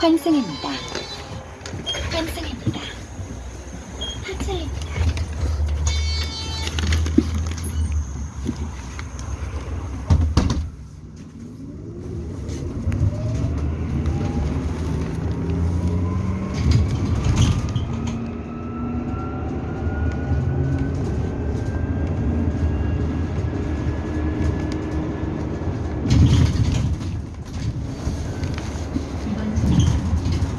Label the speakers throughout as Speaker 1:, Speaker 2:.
Speaker 1: 환승입니다.
Speaker 2: 환승입니다. 하차입니다. 이번
Speaker 1: 정차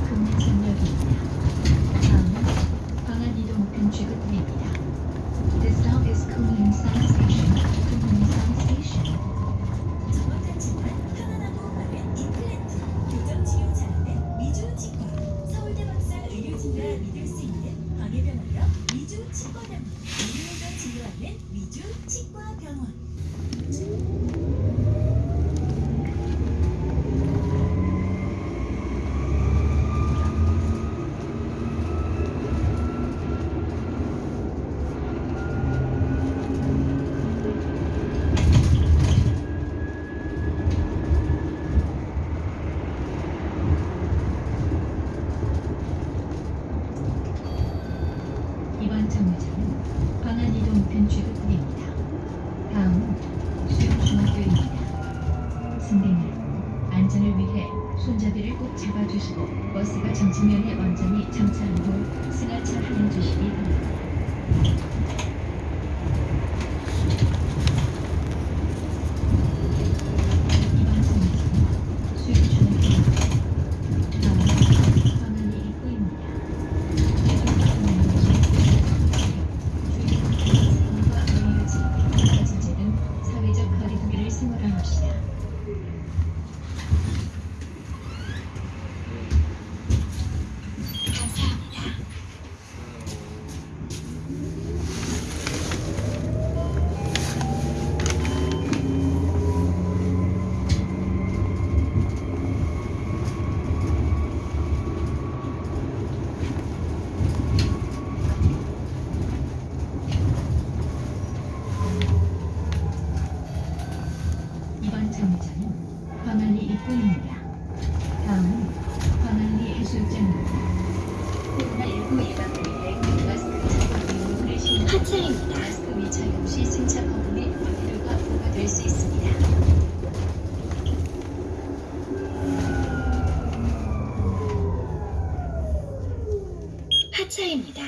Speaker 1: 금내선역입니다. 다음은 방안 이동 목표 취급입니다. This stop is Kunlunsan Station. Kunlunsan Station. 정확하지만 편안하고 빠른 임플란트, 교정 치료 잘하는 미주 치과, 서울대 박사 의료진과 믿을 수 있는 광해병원역 미주 치과병원, 진료하는 미주 치과병원. 이번 정류장은 방안 이동 목표 취급입니다. 다음은 수영중학교입니다. 승객 여러분, 안전을 위해 손잡이를 꼭 잡아주시고 버스가 정지면에 완전히 정차한 후 입구입니다. 다음은 광안리 해수욕장입니다. 코로나19 예방을 위해 마스크 착용 의무를 시행하입니다 마스크 미착용 시 승차 거금의 과태료가 부과될 수 있습니다.
Speaker 2: 하차입니다.